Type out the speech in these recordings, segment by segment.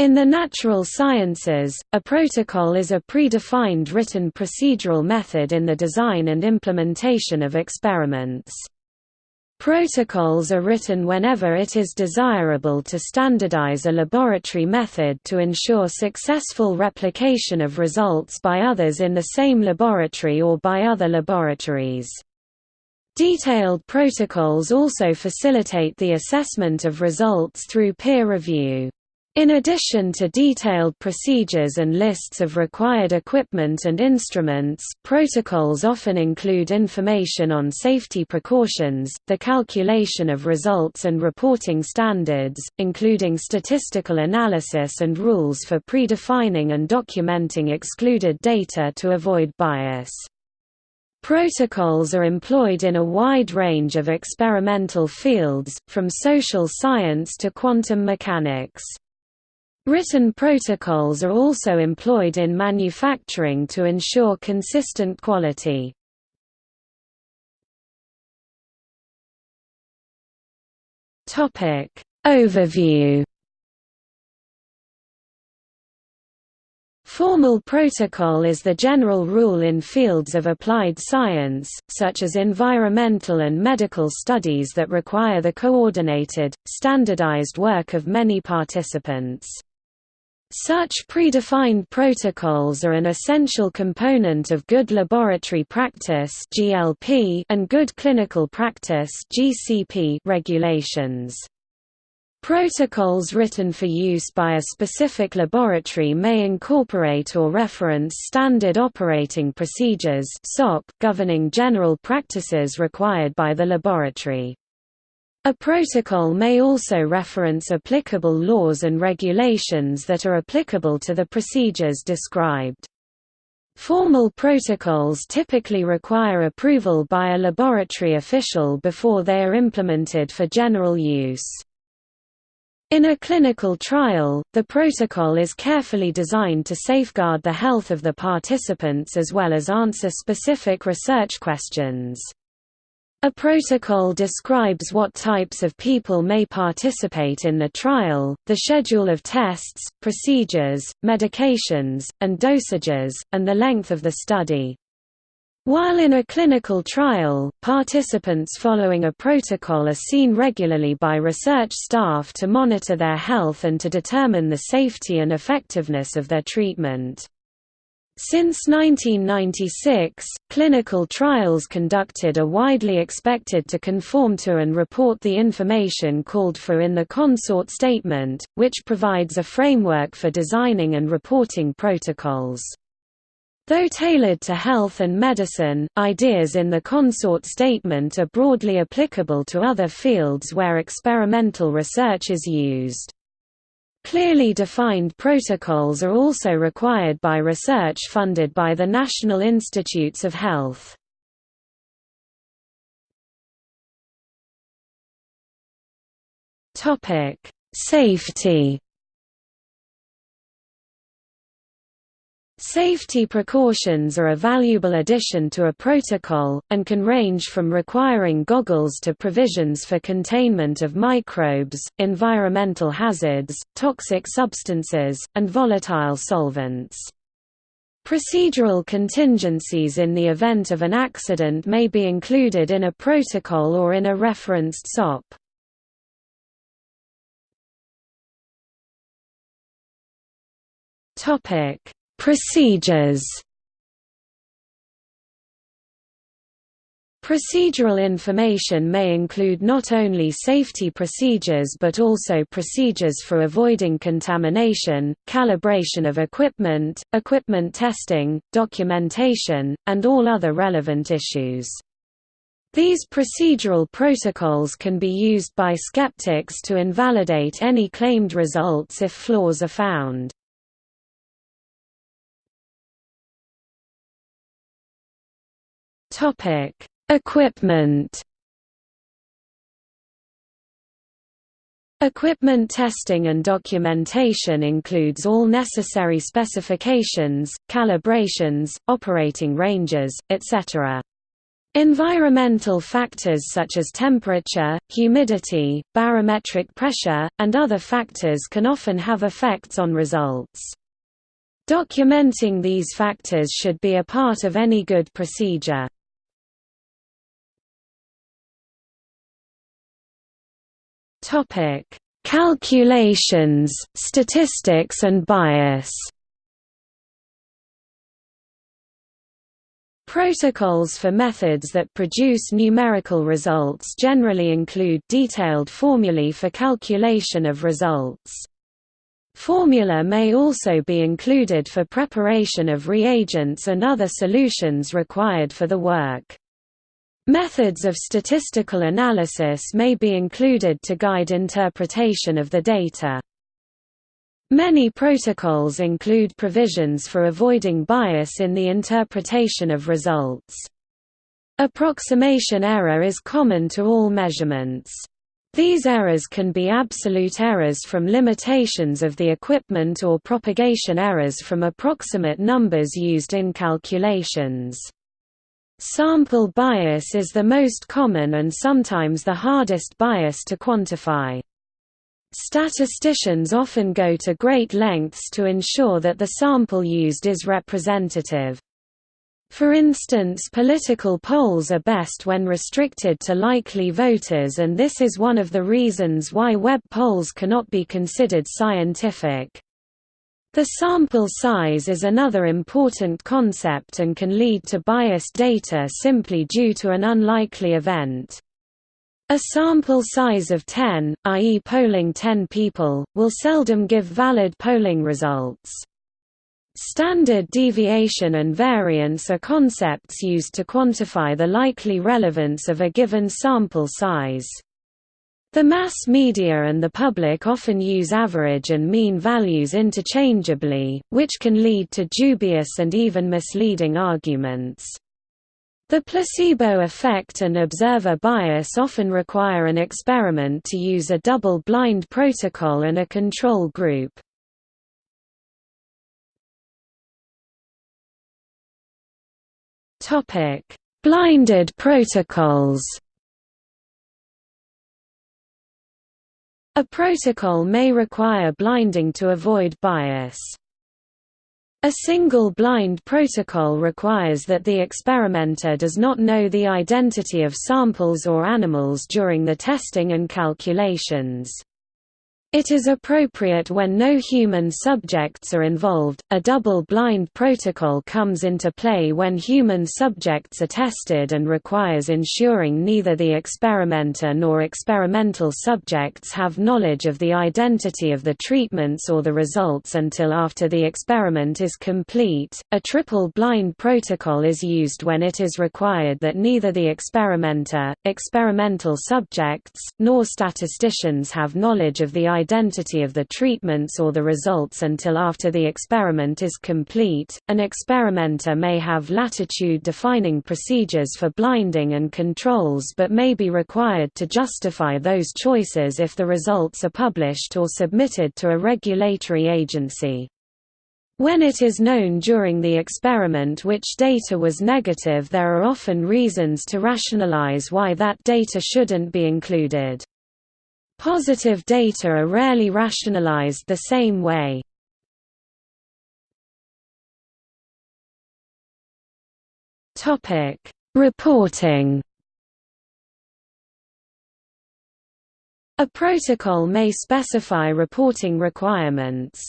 In the natural sciences, a protocol is a predefined written procedural method in the design and implementation of experiments. Protocols are written whenever it is desirable to standardize a laboratory method to ensure successful replication of results by others in the same laboratory or by other laboratories. Detailed protocols also facilitate the assessment of results through peer review. In addition to detailed procedures and lists of required equipment and instruments, protocols often include information on safety precautions, the calculation of results and reporting standards, including statistical analysis and rules for predefining and documenting excluded data to avoid bias. Protocols are employed in a wide range of experimental fields, from social science to quantum mechanics. Written protocols are also employed in manufacturing to ensure consistent quality. Topic Overview Formal protocol is the general rule in fields of applied science, such as environmental and medical studies that require the coordinated, standardized work of many participants. Such predefined protocols are an essential component of good laboratory practice (GLP) and good clinical practice (GCP) regulations. Protocols written for use by a specific laboratory may incorporate or reference standard operating procedures (SOP) governing general practices required by the laboratory. A protocol may also reference applicable laws and regulations that are applicable to the procedures described. Formal protocols typically require approval by a laboratory official before they are implemented for general use. In a clinical trial, the protocol is carefully designed to safeguard the health of the participants as well as answer specific research questions. A protocol describes what types of people may participate in the trial, the schedule of tests, procedures, medications, and dosages, and the length of the study. While in a clinical trial, participants following a protocol are seen regularly by research staff to monitor their health and to determine the safety and effectiveness of their treatment. Since 1996, clinical trials conducted are widely expected to conform to and report the information called for in the consort statement, which provides a framework for designing and reporting protocols. Though tailored to health and medicine, ideas in the consort statement are broadly applicable to other fields where experimental research is used. Clearly defined protocols are also required by research funded by the National Institutes of Health. Safety Safety precautions are a valuable addition to a protocol, and can range from requiring goggles to provisions for containment of microbes, environmental hazards, toxic substances, and volatile solvents. Procedural contingencies in the event of an accident may be included in a protocol or in a referenced SOP. Topic Procedures Procedural information may include not only safety procedures but also procedures for avoiding contamination, calibration of equipment, equipment testing, documentation, and all other relevant issues. These procedural protocols can be used by skeptics to invalidate any claimed results if flaws are found. Topic: Equipment. Equipment testing and documentation includes all necessary specifications, calibrations, operating ranges, etc. Environmental factors such as temperature, humidity, barometric pressure, and other factors can often have effects on results. Documenting these factors should be a part of any good procedure. Calculations, statistics and bias Protocols for methods that produce numerical results generally include detailed formulae for calculation of results. Formula may also be included for preparation of reagents and other solutions required for the work. Methods of statistical analysis may be included to guide interpretation of the data. Many protocols include provisions for avoiding bias in the interpretation of results. Approximation error is common to all measurements. These errors can be absolute errors from limitations of the equipment or propagation errors from approximate numbers used in calculations. Sample bias is the most common and sometimes the hardest bias to quantify. Statisticians often go to great lengths to ensure that the sample used is representative. For instance political polls are best when restricted to likely voters and this is one of the reasons why web polls cannot be considered scientific. The sample size is another important concept and can lead to biased data simply due to an unlikely event. A sample size of 10, i.e. polling 10 people, will seldom give valid polling results. Standard deviation and variance are concepts used to quantify the likely relevance of a given sample size. The mass media and the public often use average and mean values interchangeably, which can lead to dubious and even misleading arguments. The placebo effect and observer bias often require an experiment to use a double-blind protocol and a control group. Blinded protocols A protocol may require blinding to avoid bias. A single blind protocol requires that the experimenter does not know the identity of samples or animals during the testing and calculations. It is appropriate when no human subjects are involved. A double-blind protocol comes into play when human subjects are tested and requires ensuring neither the experimenter nor experimental subjects have knowledge of the identity of the treatments or the results until after the experiment is complete. A triple-blind protocol is used when it is required that neither the experimenter, experimental subjects, nor statisticians have knowledge of the identity of the treatments or the results until after the experiment is complete. An experimenter may have latitude defining procedures for blinding and controls but may be required to justify those choices if the results are published or submitted to a regulatory agency. When it is known during the experiment which data was negative there are often reasons to rationalize why that data shouldn't be included. Positive data are rarely rationalized the same way. Reporting A protocol may specify reporting requirements.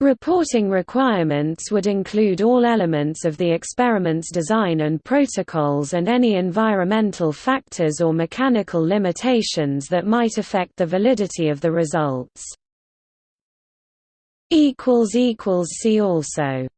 Reporting requirements would include all elements of the experiment's design and protocols and any environmental factors or mechanical limitations that might affect the validity of the results. See also